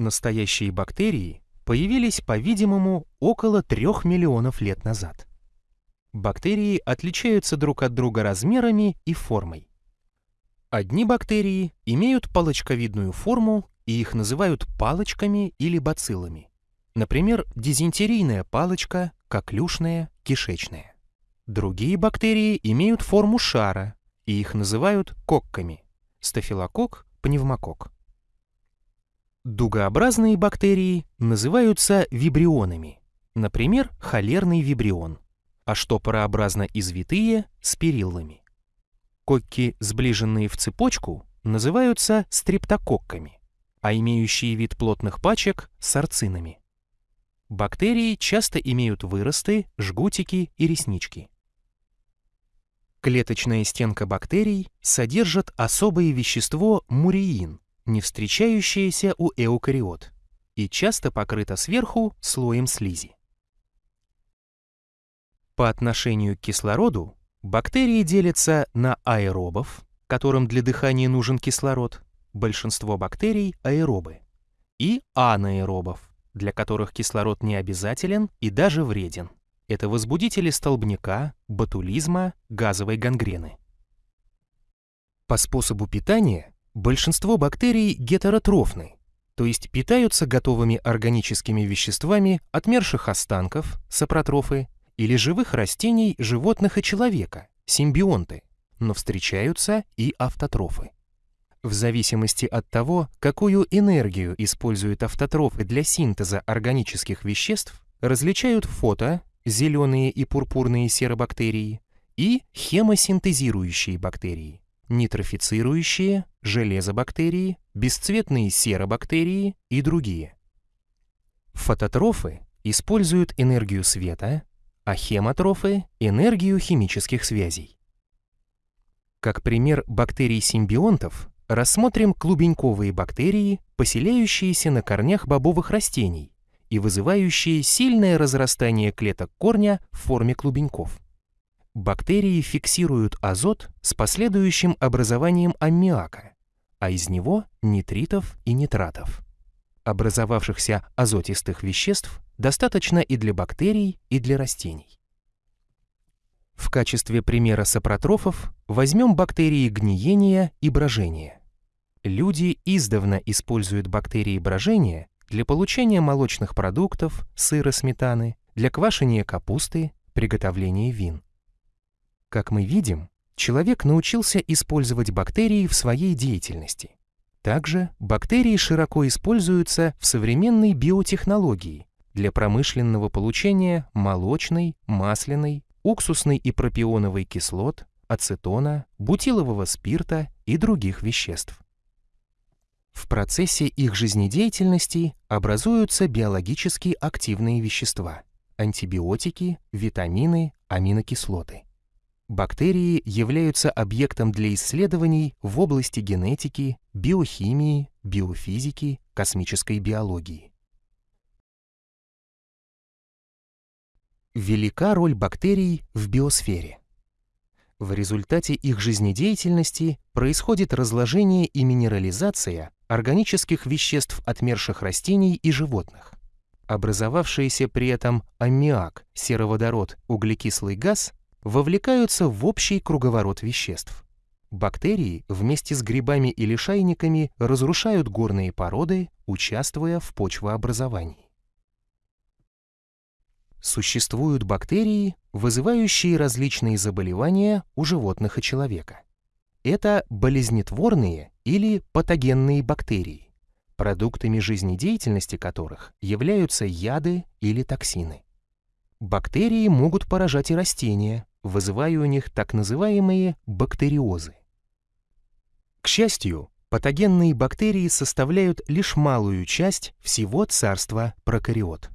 Настоящие бактерии появились, по-видимому, около 3 миллионов лет назад. Бактерии отличаются друг от друга размерами и формой. Одни бактерии имеют палочковидную форму, и их называют палочками или бациллами. Например, дизентерийная палочка, коклюшная, кишечная. Другие бактерии имеют форму шара, и их называют кокками. Стафилококк, пневмококк. Дугообразные бактерии называются вибрионами, например, холерный вибрион, а штопорообразно извитые – спириллами. Кокки, сближенные в цепочку, называются стрептококками, а имеющие вид плотных пачек – сарцинами. Бактерии часто имеют выросты, жгутики и реснички. Клеточная стенка бактерий содержит особое вещество муреин, не встречающееся у эукариот, и часто покрыта сверху слоем слизи. По отношению к кислороду бактерии делятся на аэробов, которым для дыхания нужен кислород, большинство бактерий аэробы, и анаэробов, для которых кислород не обязателен и даже вреден. Это возбудители столбняка, ботулизма, газовой гангрены. По способу питания большинство бактерий гетеротрофны, то есть питаются готовыми органическими веществами отмерших останков, сапротрофы, или живых растений, животных и человека, симбионты, но встречаются и автотрофы. В зависимости от того, какую энергию используют автотрофы для синтеза органических веществ, различают фото, зеленые и пурпурные серобактерии, и хемосинтезирующие бактерии, нитрофицирующие, железобактерии, бесцветные серобактерии и другие. Фототрофы используют энергию света, а хемотрофы – энергию химических связей. Как пример бактерий-симбионтов рассмотрим клубеньковые бактерии, поселяющиеся на корнях бобовых растений и вызывающие сильное разрастание клеток корня в форме клубеньков. Бактерии фиксируют азот с последующим образованием аммиака, а из него нитритов и нитратов. Образовавшихся азотистых веществ достаточно и для бактерий, и для растений. В качестве примера сапротрофов возьмем бактерии гниения и брожения. Люди издавна используют бактерии брожения для получения молочных продуктов, сыра, сметаны, для квашения капусты, приготовления вин. Как мы видим, человек научился использовать бактерии в своей деятельности. Также бактерии широко используются в современной биотехнологии для промышленного получения молочной, масляной, уксусной и пропионовой кислот, ацетона, бутилового спирта и других веществ. В процессе их жизнедеятельности образуются биологически активные вещества – антибиотики, витамины, аминокислоты. Бактерии являются объектом для исследований в области генетики, биохимии, биофизики, космической биологии. Велика роль бактерий в биосфере. В результате их жизнедеятельности происходит разложение и минерализация органических веществ отмерших растений и животных. Образовавшиеся при этом аммиак, сероводород, углекислый газ вовлекаются в общий круговорот веществ. Бактерии вместе с грибами и лишайниками разрушают горные породы, участвуя в почвообразовании. Существуют бактерии, вызывающие различные заболевания у животных и человека. Это болезнетворные или патогенные бактерии, продуктами жизнедеятельности которых являются яды или токсины. Бактерии могут поражать и растения, вызывая у них так называемые бактериозы. К счастью, патогенные бактерии составляют лишь малую часть всего царства прокариот.